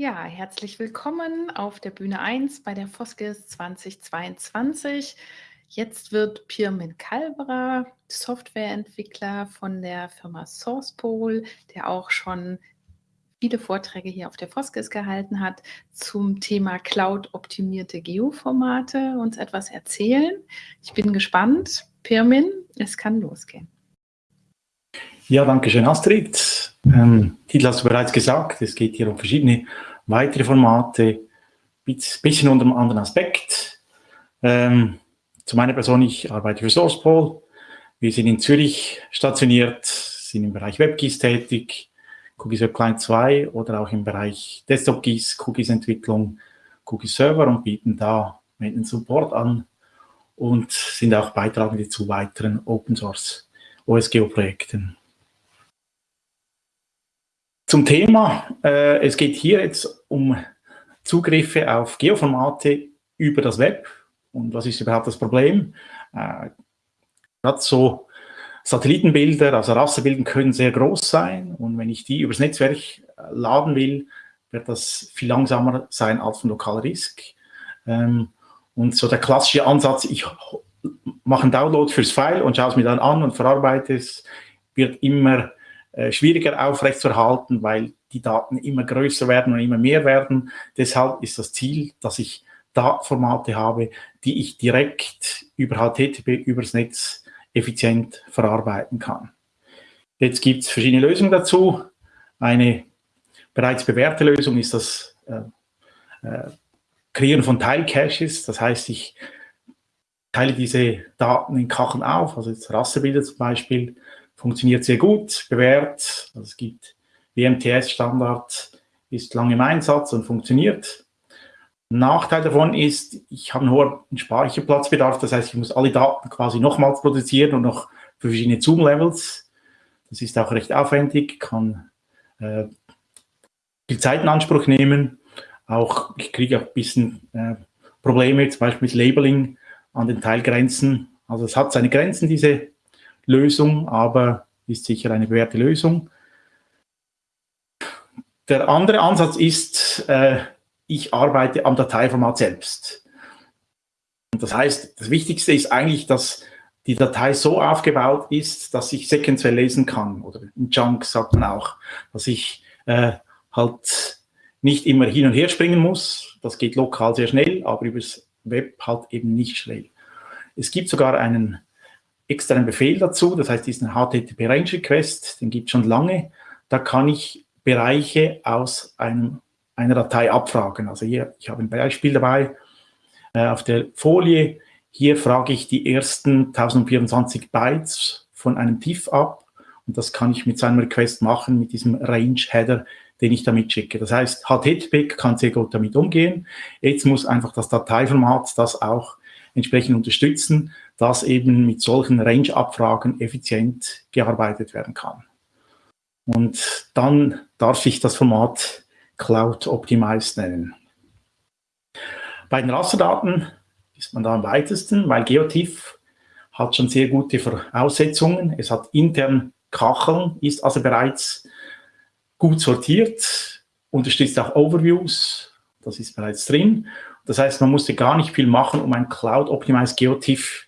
Ja, herzlich willkommen auf der Bühne 1 bei der Foskis 2022. Jetzt wird Pirmin Kalberer, Softwareentwickler von der Firma SourcePol, der auch schon viele Vorträge hier auf der Foskis gehalten hat, zum Thema Cloud-optimierte Geoformate uns etwas erzählen. Ich bin gespannt. Pirmin, es kann losgehen. Ja, danke schön, Astrid. Ähm, Titel hast du bereits gesagt, es geht hier um verschiedene weitere Formate, bisschen unter einem anderen Aspekt. Ähm, zu meiner Person, ich arbeite für SourcePol. Wir sind in Zürich stationiert, sind im Bereich WebGIS tätig, Cookies Web Client 2 oder auch im Bereich Desktop GIS, Cookies Entwicklung, Cookies Server und bieten da Maintenance Support an und sind auch Beitragende zu weiteren Open Source OSGeo Projekten. Zum Thema, äh, es geht hier jetzt um Zugriffe auf Geoformate über das Web. Und was ist überhaupt das Problem? Äh, Gerade so Satellitenbilder, also Rasterbilder können sehr groß sein. Und wenn ich die übers Netzwerk äh, laden will, wird das viel langsamer sein als ein lokaler Disk. Ähm, und so der klassische Ansatz, ich mache einen Download fürs File und schaue es mir dann an und verarbeite es, wird immer äh, schwieriger aufrechtzuerhalten, weil die Daten immer größer werden und immer mehr werden. Deshalb ist das Ziel, dass ich Datenformate habe, die ich direkt über HTTP, übers Netz effizient verarbeiten kann. Jetzt gibt es verschiedene Lösungen dazu. Eine bereits bewährte Lösung ist das äh, äh, Kreieren von Teilcaches. Das heißt, ich teile diese Daten in Kacheln auf, also jetzt Rasterbilder zum Beispiel, funktioniert sehr gut, bewährt. Also es gibt WMTS-Standard, ist lange im Einsatz und funktioniert. Nachteil davon ist, ich habe einen hohen Speicherplatzbedarf, das heißt, ich muss alle Daten quasi nochmals produzieren und noch für verschiedene Zoom-Levels. Das ist auch recht aufwendig, kann äh, viel Zeit in Anspruch nehmen. Auch, ich kriege auch ein bisschen äh, Probleme, zum Beispiel mit Labeling an den Teilgrenzen. Also es hat seine Grenzen, diese Lösung, aber ist sicher eine bewährte Lösung. Der andere Ansatz ist, äh, ich arbeite am Dateiformat selbst. Und das heißt, das Wichtigste ist eigentlich, dass die Datei so aufgebaut ist, dass ich sequenziell lesen kann. Oder im Chunk sagt man auch, dass ich äh, halt nicht immer hin und her springen muss. Das geht lokal sehr schnell, aber übers Web halt eben nicht schnell. Es gibt sogar einen externen Befehl dazu, das heißt diesen HTTP Range Request, den gibt es schon lange. Da kann ich Bereiche aus einem, einer Datei abfragen. Also hier, ich habe ein Beispiel dabei äh, auf der Folie. Hier frage ich die ersten 1024 Bytes von einem TIFF ab und das kann ich mit seinem Request machen, mit diesem Range Header, den ich damit schicke. Das heißt, HTTP kann sehr gut damit umgehen. Jetzt muss einfach das Dateiformat das auch entsprechend unterstützen, dass eben mit solchen Range-Abfragen effizient gearbeitet werden kann. Und dann darf ich das Format Cloud Optimized nennen. Bei den Rasterdaten ist man da am weitesten, weil Geotiff hat schon sehr gute Voraussetzungen. Es hat intern Kacheln, ist also bereits gut sortiert, unterstützt auch Overviews, das ist bereits drin. Das heißt, man musste gar nicht viel machen, um ein Cloud-Optimized Geotiff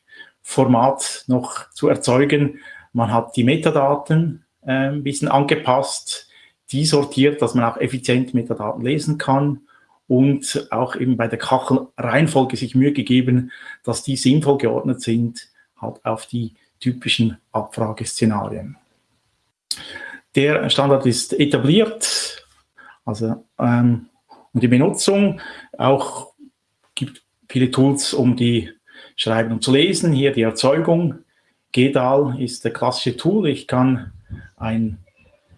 Format noch zu erzeugen. Man hat die Metadaten äh, ein bisschen angepasst, die sortiert, dass man auch effizient Metadaten lesen kann und auch eben bei der Kachelreihenfolge sich Mühe gegeben, dass die sinnvoll geordnet sind, halt auf die typischen Abfrageszenarien. Der Standard ist etabliert, also ähm, und die Benutzung auch gibt viele Tools, um die Schreiben und zu lesen. Hier die Erzeugung. GEDAL ist der klassische Tool. Ich kann ein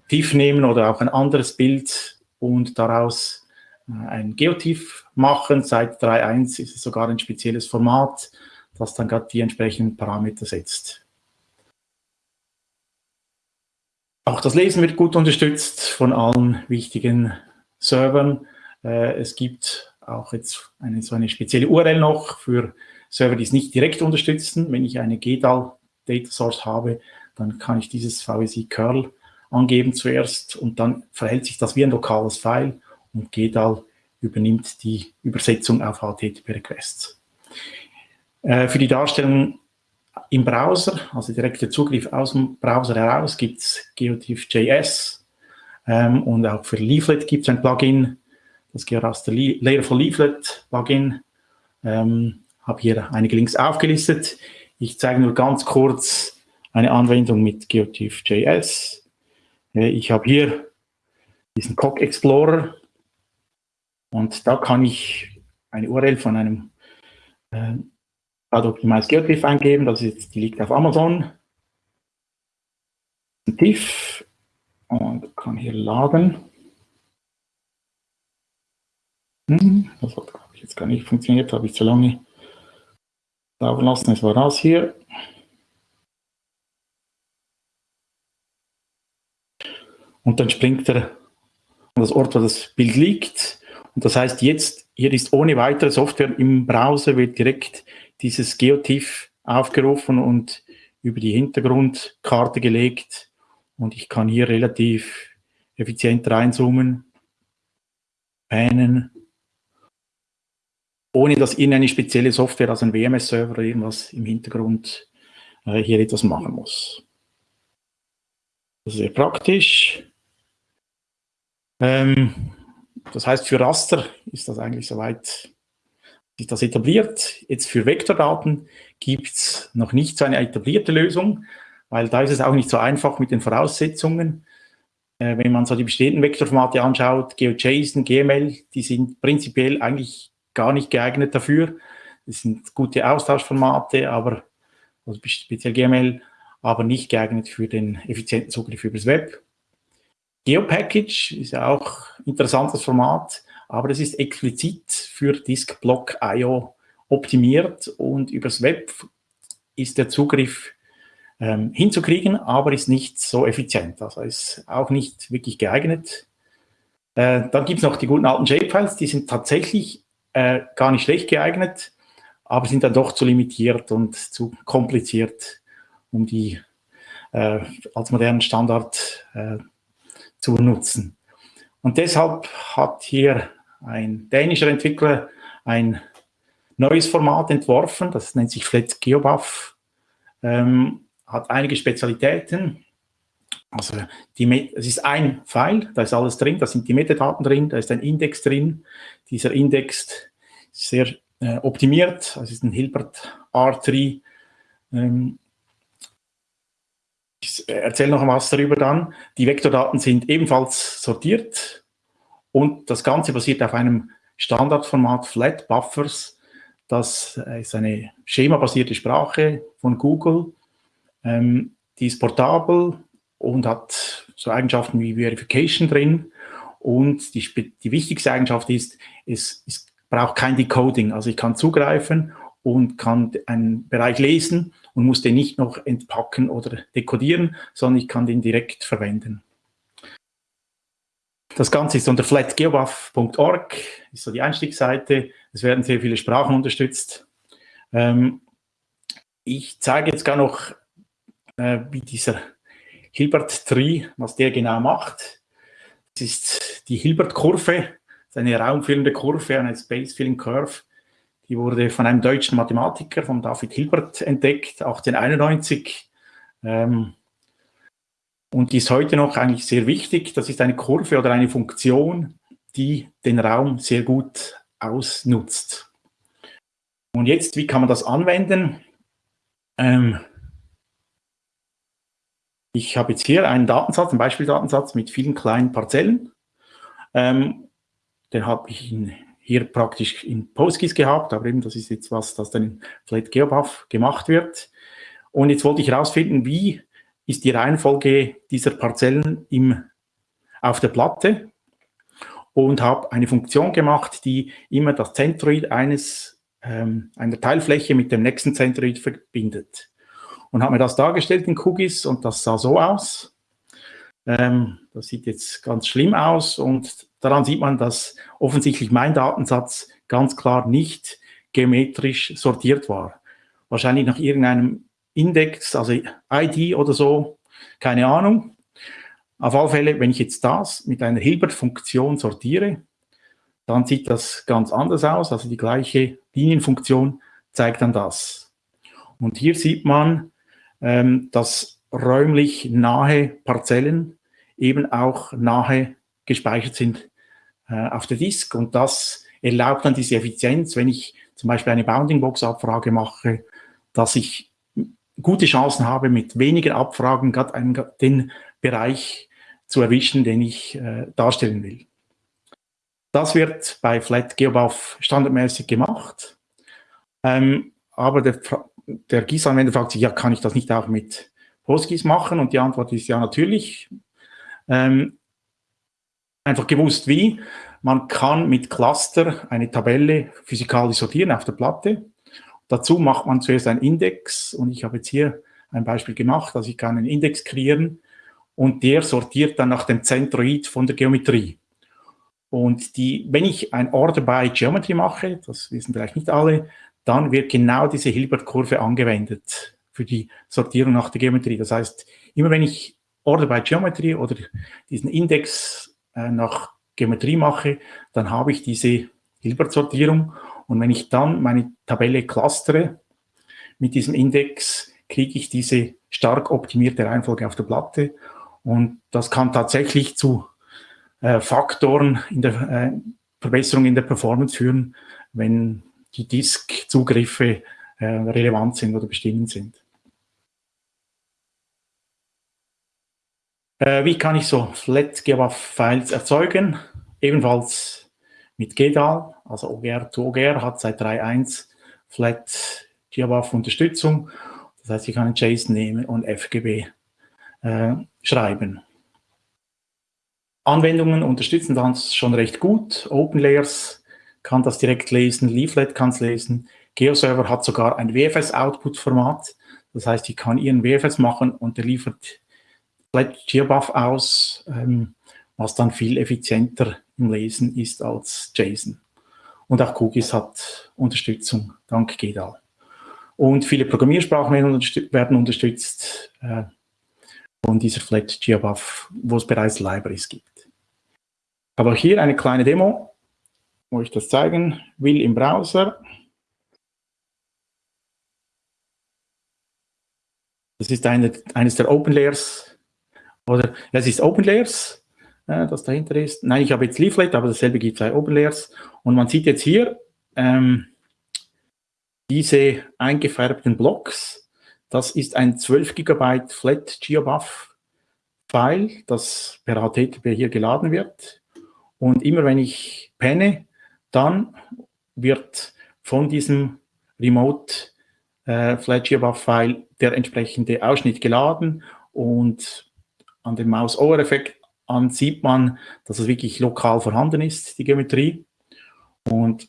TIFF nehmen oder auch ein anderes Bild und daraus äh, ein Geotiff machen. Seit 3.1 ist es sogar ein spezielles Format, das dann gerade die entsprechenden Parameter setzt. Auch das Lesen wird gut unterstützt von allen wichtigen Servern. Äh, es gibt auch jetzt eine, so eine spezielle URL noch für Server, die es nicht direkt unterstützen. Wenn ich eine GDAL Data Source habe, dann kann ich dieses VSI Curl angeben zuerst und dann verhält sich das wie ein lokales File und GEDAL übernimmt die Übersetzung auf HTTP-Requests. Äh, für die Darstellung im Browser, also direkter Zugriff aus dem Browser heraus, gibt es GeoTIFF.js ähm, und auch für Leaflet gibt es ein Plugin, das Georaster Layerful Leaflet Plugin. Ähm, habe hier einige Links aufgelistet. Ich zeige nur ganz kurz eine Anwendung mit GeoTIFF.js. Ich habe hier diesen Cock Explorer und da kann ich eine URL von einem äh, Optimized GeoTIFF eingeben. Das ist, die liegt auf Amazon. TIFF und kann hier laden. Hm, das hat jetzt gar nicht funktioniert, habe ich zu lange laufen lassen. Es war das hier. Und dann springt er an das Ort, wo das Bild liegt. Und das heißt, jetzt, hier ist ohne weitere Software im Browser, wird direkt dieses Geotiff aufgerufen und über die Hintergrundkarte gelegt. Und ich kann hier relativ effizient reinzoomen, panen, ohne dass irgendeine spezielle Software, also ein WMS-Server oder irgendwas im Hintergrund äh, hier etwas machen muss. Das ist sehr praktisch. Ähm, das heißt, für Raster ist das eigentlich soweit sich das etabliert. Jetzt für Vektordaten gibt es noch nicht so eine etablierte Lösung, weil da ist es auch nicht so einfach mit den Voraussetzungen. Äh, wenn man so die bestehenden Vektorformate anschaut, GeoJSON, GML, die sind prinzipiell eigentlich gar nicht geeignet dafür. Das sind gute Austauschformate, aber also speziell GML, aber nicht geeignet für den effizienten Zugriff übers Web. GeoPackage ist ja auch ein interessantes Format, aber es ist explizit für Disk-Block IO optimiert und übers Web ist der Zugriff ähm, hinzukriegen, aber ist nicht so effizient. Also ist auch nicht wirklich geeignet. Äh, dann gibt es noch die guten alten JPEGs, die sind tatsächlich äh, gar nicht schlecht geeignet, aber sind dann doch zu limitiert und zu kompliziert, um die äh, als modernen Standard äh, zu nutzen. Und deshalb hat hier ein dänischer Entwickler ein neues Format entworfen, das nennt sich Flat GeoBuff, ähm, hat einige Spezialitäten. Also die, es ist ein File, da ist alles drin, da sind die Metadaten drin, da ist ein Index drin. Dieser Index ist sehr äh, optimiert, es ist ein Hilbert R3 ähm, ich erzähle noch was darüber dann. Die Vektordaten sind ebenfalls sortiert und das Ganze basiert auf einem Standardformat Flat Buffers. Das ist eine schemabasierte Sprache von Google. Ähm, die ist portabel und hat so Eigenschaften wie Verification drin. Und die, die wichtigste Eigenschaft ist, es, es braucht kein Decoding. Also ich kann zugreifen und kann einen Bereich lesen und muss den nicht noch entpacken oder dekodieren, sondern ich kann den direkt verwenden. Das Ganze ist unter flatgeobuff.org, ist so die Einstiegsseite. Es werden sehr viele Sprachen unterstützt. Ähm, ich zeige jetzt gar noch, äh, wie dieser Hilbert Tree, was der genau macht. Das ist die Hilbert-Kurve, eine raumfüllende Kurve, eine Space-Filling Curve, die wurde von einem deutschen Mathematiker, von David Hilbert, entdeckt, 1891. Ähm, und die ist heute noch eigentlich sehr wichtig. Das ist eine Kurve oder eine Funktion, die den Raum sehr gut ausnutzt. Und jetzt, wie kann man das anwenden? Ähm, ich habe jetzt hier einen Datensatz, einen Beispieldatensatz mit vielen kleinen Parzellen. Ähm, den habe ich in hier praktisch in PostGIS gehabt, aber eben das ist jetzt was, das dann in Flat GeoBuff gemacht wird. Und jetzt wollte ich herausfinden, wie ist die Reihenfolge dieser Parzellen im, auf der Platte und habe eine Funktion gemacht, die immer das Zentroid eines, ähm, einer Teilfläche mit dem nächsten Zentroid verbindet. Und habe mir das dargestellt in QGIS und das sah so aus. Ähm, das sieht jetzt ganz schlimm aus und Daran sieht man, dass offensichtlich mein Datensatz ganz klar nicht geometrisch sortiert war. Wahrscheinlich nach irgendeinem Index, also ID oder so, keine Ahnung. Auf alle Fälle, wenn ich jetzt das mit einer Hilbert-Funktion sortiere, dann sieht das ganz anders aus. Also die gleiche Linienfunktion zeigt dann das. Und hier sieht man, ähm, dass räumlich nahe Parzellen eben auch nahe gespeichert sind äh, auf der Disk. Und das erlaubt dann diese Effizienz, wenn ich zum Beispiel eine Bounding-Box-Abfrage mache, dass ich gute Chancen habe, mit weniger Abfragen gerade den Bereich zu erwischen, den ich äh, darstellen will. Das wird bei Flat GeoBuff standardmäßig gemacht. Ähm, aber der, der GIS-Anwender fragt sich, ja, kann ich das nicht auch mit PostGIS machen? Und die Antwort ist ja natürlich. Ähm, einfach gewusst wie. Man kann mit Cluster eine Tabelle physikalisch sortieren auf der Platte. Dazu macht man zuerst einen Index und ich habe jetzt hier ein Beispiel gemacht, also ich kann einen Index kreieren und der sortiert dann nach dem Zentroid von der Geometrie. Und die, wenn ich ein Order by Geometry mache, das wissen vielleicht nicht alle, dann wird genau diese Hilbert-Kurve angewendet für die Sortierung nach der Geometrie. Das heißt, immer wenn ich Order by Geometry oder diesen Index äh, nach Geometrie mache, dann habe ich diese Hilbert-Sortierung. Und wenn ich dann meine Tabelle clustere mit diesem Index, kriege ich diese stark optimierte Reihenfolge auf der Platte. Und das kann tatsächlich zu äh, Faktoren in der äh, Verbesserung in der Performance führen, wenn die Disk-Zugriffe äh, relevant sind oder bestimmend sind. Äh, wie kann ich so Flat GWAF-Files erzeugen? Ebenfalls mit GDAL, also OGR to OGR hat seit 3.1 Flat GWAF Unterstützung. Das heißt, ich kann ein JSON nehmen und FGB äh, schreiben. Anwendungen unterstützen das schon recht gut. OpenLayers kann das direkt lesen, Leaflet kann es lesen. GeoServer hat sogar ein WFS-Output-Format. Das heißt, ich kann ihren WFS machen und der liefert GeoBuff aus, ähm, was dann viel effizienter im Lesen ist als JSON. Und auch QGIS hat Unterstützung dank GEDAL. Und viele Programmiersprachen werden, unterstützt, äh, von dieser Flat GeoBuff, wo es bereits Libraries gibt. Aber hier eine kleine Demo, wo ich das zeigen will im Browser. Das ist eine, eines der Open Layers, oder es ist Open Layers, äh, das dahinter ist. Nein, ich habe jetzt Leaflet, aber dasselbe gibt es bei Open Layers. Und man sieht jetzt hier ähm, diese eingefärbten Blocks. Das ist ein 12 GB Flat GeoBuff File, das per HTTP hier geladen wird. Und immer wenn ich penne, dann wird von diesem Remote äh, FlatGeoBuff-File der entsprechende Ausschnitt geladen und an dem Maus-Over-Effekt an sieht man, dass es wirklich lokal vorhanden ist, die Geometrie. Und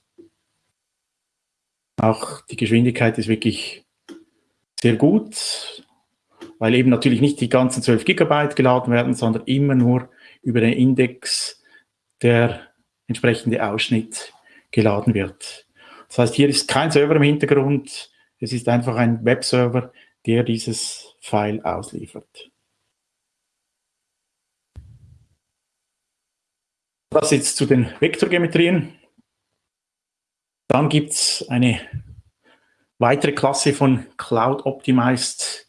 auch die Geschwindigkeit ist wirklich sehr gut, weil eben natürlich nicht die ganzen 12 Gigabyte geladen werden, sondern immer nur über den Index der entsprechende Ausschnitt geladen wird. Das heißt, hier ist kein Server im Hintergrund, es ist einfach ein Webserver, der dieses File ausliefert. Das jetzt zu den Vektorgeometrien. Dann gibt es eine weitere Klasse von Cloud-Optimized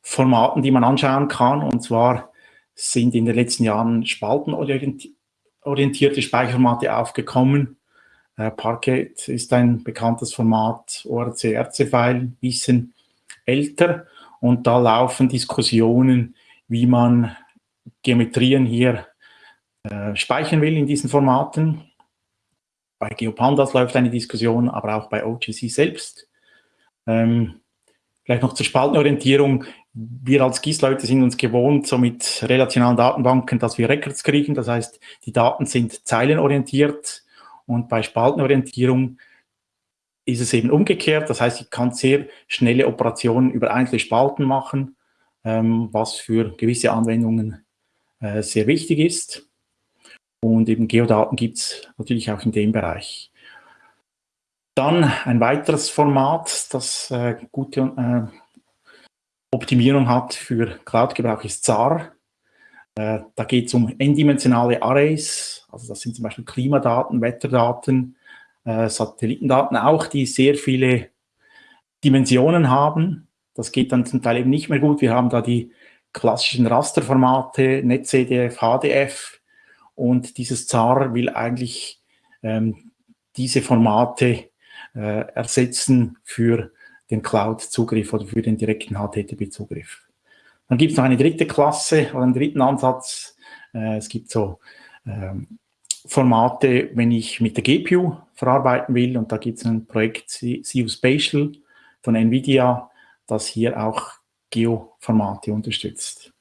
Formaten, die man anschauen kann. Und zwar sind in den letzten Jahren spaltenorientiert orientierte Speicherformate aufgekommen. Äh, Parquet ist ein bekanntes Format, ORC-RC-File, bisschen älter. Und da laufen Diskussionen, wie man Geometrien hier äh, speichern will in diesen Formaten. Bei GeoPandas läuft eine Diskussion, aber auch bei OGC selbst. Ähm, vielleicht noch zur Spaltenorientierung wir als GIS-Leute sind uns gewohnt, so mit relationalen Datenbanken, dass wir Records kriegen. Das heißt, die Daten sind zeilenorientiert und bei Spaltenorientierung ist es eben umgekehrt. Das heißt, ich kann sehr schnelle Operationen über einzelne Spalten machen, ähm, was für gewisse Anwendungen äh, sehr wichtig ist. Und eben Geodaten gibt es natürlich auch in dem Bereich. Dann ein weiteres Format, das äh, gute äh, Optimierung hat für Cloud-Gebrauch ist ZAR. Äh, da geht es um n-dimensionale Arrays, also das sind zum Beispiel Klimadaten, Wetterdaten, äh, Satellitendaten auch, die sehr viele Dimensionen haben. Das geht dann zum Teil eben nicht mehr gut. Wir haben da die klassischen Rasterformate, NetCDF, HDF und dieses ZAR will eigentlich ähm, diese Formate äh, ersetzen für den Cloud-Zugriff oder für den direkten HTTP-Zugriff. Dann gibt es noch eine dritte Klasse oder einen dritten Ansatz. Äh, es gibt so ähm, Formate, wenn ich mit der GPU verarbeiten will und da gibt es ein Projekt CU Spatial von NVIDIA, das hier auch Geo-Formate unterstützt.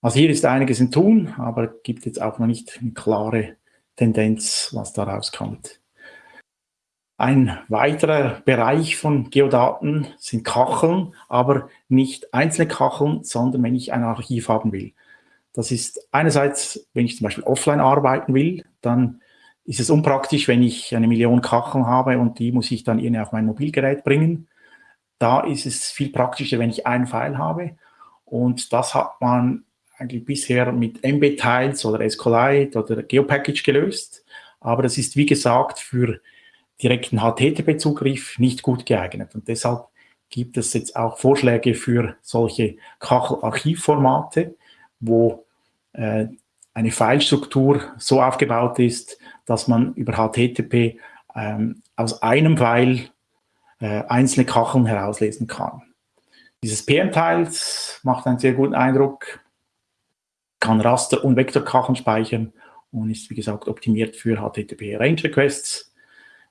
Also hier ist einiges in Tun, aber gibt jetzt auch noch nicht eine klare Tendenz, was da rauskommt. Ein weiterer Bereich von Geodaten sind Kacheln, aber nicht einzelne Kacheln, sondern wenn ich ein Archiv haben will. Das ist einerseits, wenn ich zum Beispiel offline arbeiten will, dann ist es unpraktisch, wenn ich eine Million Kacheln habe und die muss ich dann irgendwie auf mein Mobilgerät bringen. Da ist es viel praktischer, wenn ich einen File habe. Und das hat man eigentlich bisher mit MB-Tiles oder SQLite oder GeoPackage gelöst. Aber das ist, wie gesagt, für direkten HTTP-Zugriff nicht gut geeignet. Und deshalb gibt es jetzt auch Vorschläge für solche Kachel-Archivformate, wo äh, eine Filestruktur so aufgebaut ist, dass man über HTTP ähm, aus einem File äh, einzelne Kacheln herauslesen kann. Dieses PM-Tiles macht einen sehr guten Eindruck, kann Raster- und Vektorkacheln speichern und ist, wie gesagt, optimiert für HTTP-Range-Requests.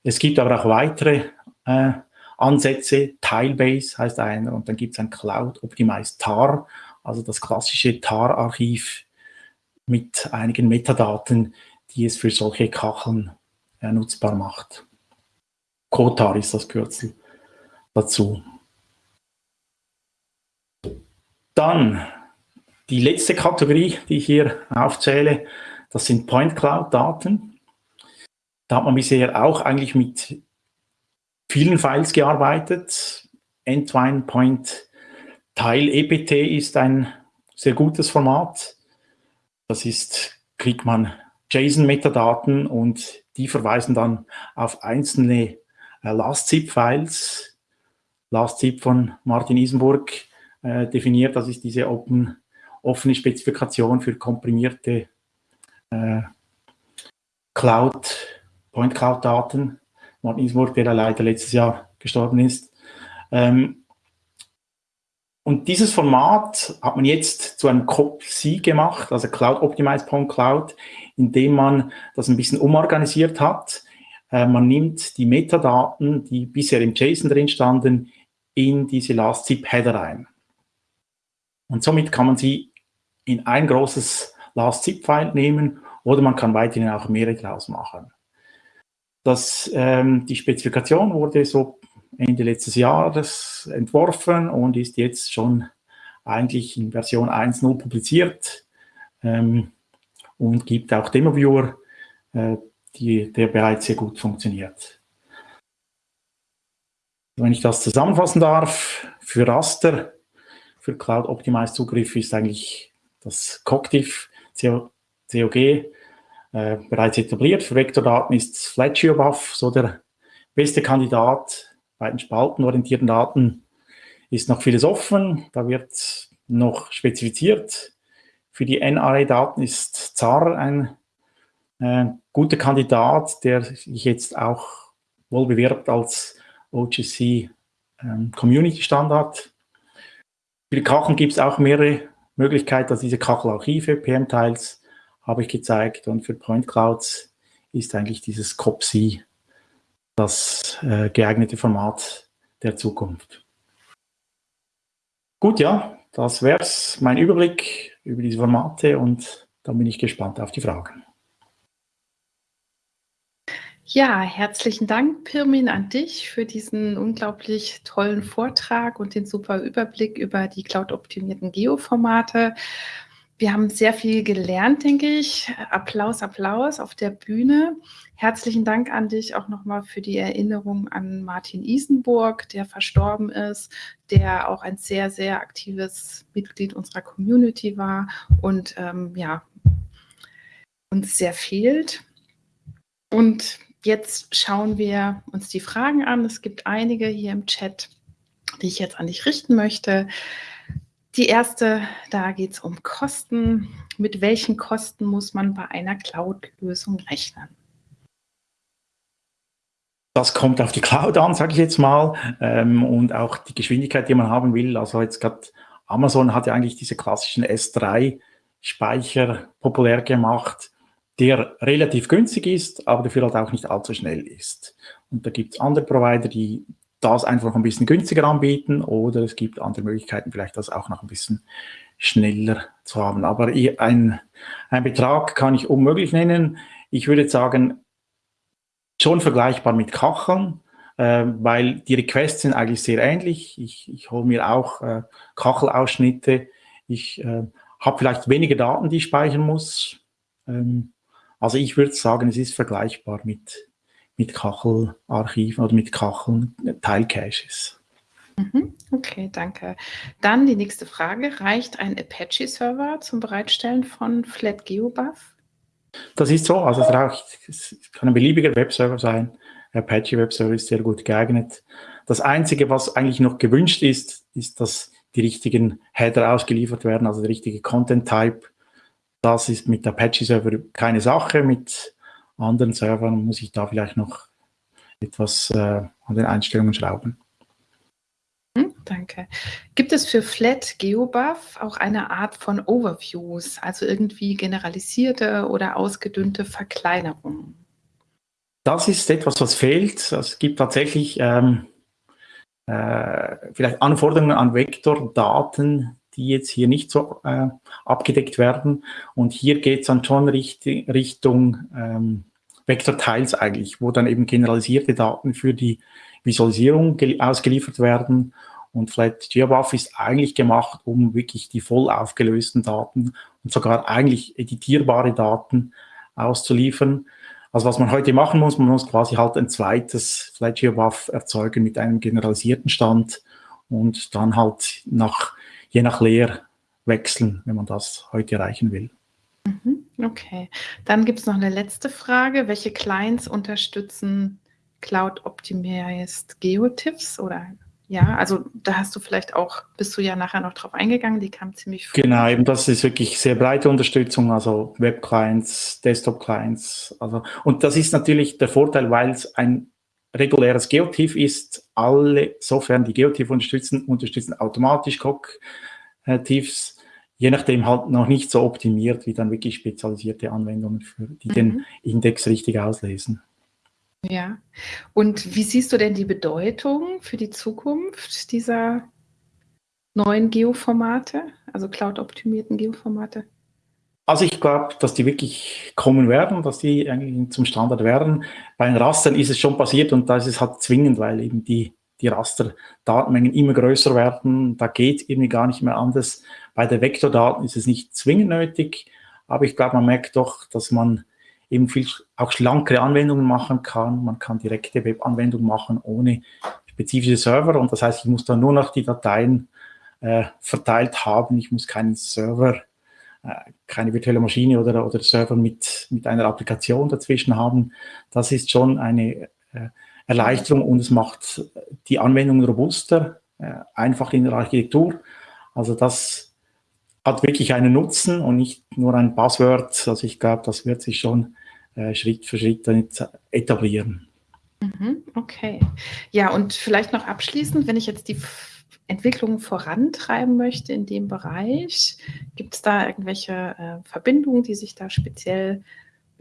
Es gibt aber auch weitere äh, Ansätze. Tilebase heißt einer und dann gibt es ein Cloud Optimized TAR, also das klassische TAR-Archiv mit einigen Metadaten, die es für solche Kacheln äh, nutzbar macht. COTAR ist das Kürzel dazu. Dann die letzte Kategorie, die ich hier aufzähle, das sind Point Cloud Daten. Da hat man bisher auch eigentlich mit vielen Files gearbeitet. Entwine Point Tile EPT ist ein sehr gutes Format. Das ist, kriegt man JSON-Metadaten und die verweisen dann auf einzelne äh, LastZip-Files. LastZip von Martin Isenburg äh, definiert, das ist diese open, offene Spezifikation für komprimierte äh, Cloud Point Cloud Daten. Martin Isburg, der leider letztes Jahr gestorben ist. Ähm, und dieses Format hat man jetzt zu einem COP-C gemacht, also Cloud Optimized Point Cloud, indem man das ein bisschen umorganisiert hat. Äh, man nimmt die Metadaten, die bisher im JSON drin standen, in diese Last-Zip-Header ein. Und somit kann man sie in ein großes Last-Zip-File nehmen oder man kann weiterhin auch mehrere draus machen. Das, ähm, die Spezifikation wurde so Ende letztes Jahres entworfen und ist jetzt schon eigentlich in Version 1.0 publiziert ähm, und gibt auch Demo-Viewer, äh, die, der bereits sehr gut funktioniert. Wenn ich das zusammenfassen darf, für Raster, für Cloud Optimized Zugriff ist eigentlich das Cogdiff COG äh, bereits etabliert. Für Vektordaten ist FlatGeoBuff so der beste Kandidat. Bei den spaltenorientierten Daten ist noch vieles offen. Da wird noch spezifiziert. Für die NRA-Daten ist ZAR ein äh, guter Kandidat, der sich jetzt auch wohl bewirbt als OGC ähm, Community Standard. Für die Kacheln gibt es auch mehrere Möglichkeiten, also diese Kachelarchive, PM-Tiles, habe ich gezeigt. Und für Point Clouds ist eigentlich dieses COPSI das äh, geeignete Format der Zukunft. Gut, ja, das wäre es, mein Überblick über diese Formate und dann bin ich gespannt auf die Fragen. Ja, herzlichen Dank, Pirmin, an dich für diesen unglaublich tollen Vortrag und den super Überblick über die cloud-optimierten Geoformate. Wir haben sehr viel gelernt, denke ich. Applaus, Applaus auf der Bühne. Herzlichen Dank an dich auch nochmal für die Erinnerung an Martin Isenburg, der verstorben ist, der auch ein sehr, sehr aktives Mitglied unserer Community war und ähm, ja, uns sehr fehlt. Und jetzt schauen wir uns die Fragen an. Es gibt einige hier im Chat, die ich jetzt an dich richten möchte. Die erste, da geht es um Kosten. Mit welchen Kosten muss man bei einer Cloud-Lösung rechnen? Das kommt auf die Cloud an, sage ich jetzt mal, ähm, und auch die Geschwindigkeit, die man haben will. Also jetzt gerade Amazon hat ja eigentlich diese klassischen S3-Speicher populär gemacht, der relativ günstig ist, aber dafür halt auch nicht allzu schnell ist. Und da gibt es andere Provider, die das einfach ein bisschen günstiger anbieten oder es gibt andere Möglichkeiten, vielleicht das auch noch ein bisschen schneller zu haben. Aber ein, ein Betrag kann ich unmöglich nennen. Ich würde sagen, schon vergleichbar mit Kacheln, äh, weil die Requests sind eigentlich sehr ähnlich. Ich, ich hole mir auch äh, Kachelausschnitte. Ich äh, habe vielleicht weniger Daten, die ich speichern muss. Ähm, also ich würde sagen, es ist vergleichbar mit, mit Kachelarchiven oder mit Kacheln Teilcaches. Mhm, okay, danke. Dann die nächste Frage. Reicht ein Apache-Server zum Bereitstellen von FlatGeoBuff? Das ist so, also es, reicht, es kann ein beliebiger Webserver sein. Apache Webserver ist sehr gut geeignet. Das Einzige, was eigentlich noch gewünscht ist, ist, dass die richtigen Header ausgeliefert werden, also der richtige Content-Type. Das ist mit Apache-Server keine Sache. Mit anderen Servern muss ich da vielleicht noch etwas äh, an den Einstellungen schrauben. Hm, danke. Gibt es für Flat GeoBuff auch eine Art von Overviews, also irgendwie generalisierte oder ausgedünnte Verkleinerungen? Das ist etwas, was fehlt. Es gibt tatsächlich ähm, äh, vielleicht Anforderungen an Vektordaten, die jetzt hier nicht so äh, abgedeckt werden. Und hier geht es dann schon richt Richtung ähm, Vektorteils eigentlich, wo dann eben generalisierte Daten für die Visualisierung ausgeliefert werden. Und Flat GeoBuff ist eigentlich gemacht, um wirklich die voll aufgelösten Daten und sogar eigentlich editierbare Daten auszuliefern. Also was man heute machen muss, man muss quasi halt ein zweites Flat GeoBuff erzeugen mit einem generalisierten Stand und dann halt nach je nach Lehr wechseln, wenn man das heute erreichen will. Okay, dann gibt es noch eine letzte Frage. Welche Clients unterstützen Cloud Optimized GeoTiffs oder ja, also da hast du vielleicht auch, bist du ja nachher noch drauf eingegangen, die kam ziemlich früh. Genau, eben das ist wirklich sehr breite Unterstützung, also Web-Clients, Desktop-Clients. Also, und das ist natürlich der Vorteil, weil es ein reguläres Geotiff ist. Alle Software, die Geotiff unterstützen, unterstützen automatisch Coq-Tiffs, je nachdem halt noch nicht so optimiert wie dann wirklich spezialisierte Anwendungen, für, die mhm. den Index richtig auslesen. Ja. Und wie siehst du denn die Bedeutung für die Zukunft dieser neuen Geoformate, also cloud-optimierten Geoformate? Also ich glaube, dass die wirklich kommen werden, dass die eigentlich zum Standard werden. Bei den Rastern ist es schon passiert und da ist es halt zwingend, weil eben die, die Raster-Datenmengen immer größer werden. Da geht irgendwie gar nicht mehr anders. Bei den Vektordaten ist es nicht zwingend nötig, aber ich glaube, man merkt doch, dass man eben viel auch schlankere Anwendungen machen kann. Man kann direkte Webanwendungen machen ohne spezifische Server und das heißt, ich muss dann nur noch die Dateien äh, verteilt haben. Ich muss keinen Server äh, keine virtuelle Maschine oder, oder Server mit, mit einer Applikation dazwischen haben. Das ist schon eine äh, Erleichterung und es macht die Anwendung robuster, äh, einfach in der Architektur. Also das hat wirklich einen Nutzen und nicht nur ein Passwort. Also ich glaube, das wird sich schon äh, Schritt für Schritt etablieren. Mhm, okay. Ja, und vielleicht noch abschließend, wenn ich jetzt die Entwicklung vorantreiben möchte in dem Bereich? Gibt es da irgendwelche äh, Verbindungen, die sich da speziell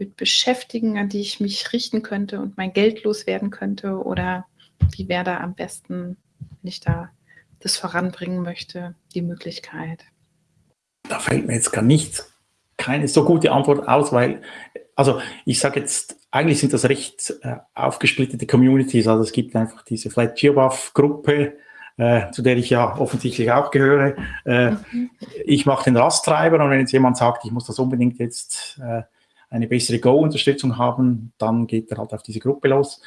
mit beschäftigen, an die ich mich richten könnte und mein Geld loswerden könnte? Oder wie wäre da am besten, wenn ich da das voranbringen möchte, die Möglichkeit? Da fällt mir jetzt gar nicht keine so gute Antwort aus, weil, also ich sage jetzt, eigentlich sind das recht äh, aufgesplittete Communities. Also es gibt einfach diese Flat GeoBuff Gruppe, äh, zu der ich ja offensichtlich auch gehöre. Äh, mhm. Ich mache den Rasttreiber und wenn jetzt jemand sagt, ich muss das unbedingt jetzt äh, eine bessere Go-Unterstützung haben, dann geht er halt auf diese Gruppe los.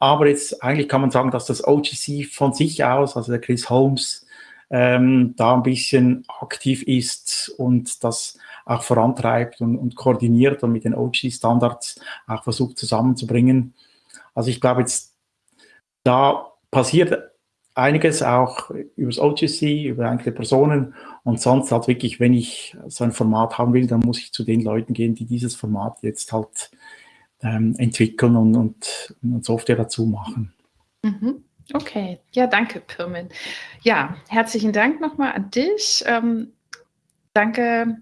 Aber jetzt eigentlich kann man sagen, dass das OGC von sich aus, also der Chris Holmes, ähm, da ein bisschen aktiv ist und das auch vorantreibt und, und koordiniert und mit den OG-Standards auch versucht zusammenzubringen. Also ich glaube jetzt, da passiert einiges auch über das OGC, über einzelne Personen und sonst halt wirklich, wenn ich so ein Format haben will, dann muss ich zu den Leuten gehen, die dieses Format jetzt halt ähm, entwickeln und, und, und, Software dazu machen. Mhm. Okay, ja, danke, Pirmin. Ja, herzlichen Dank nochmal an dich. Ähm, danke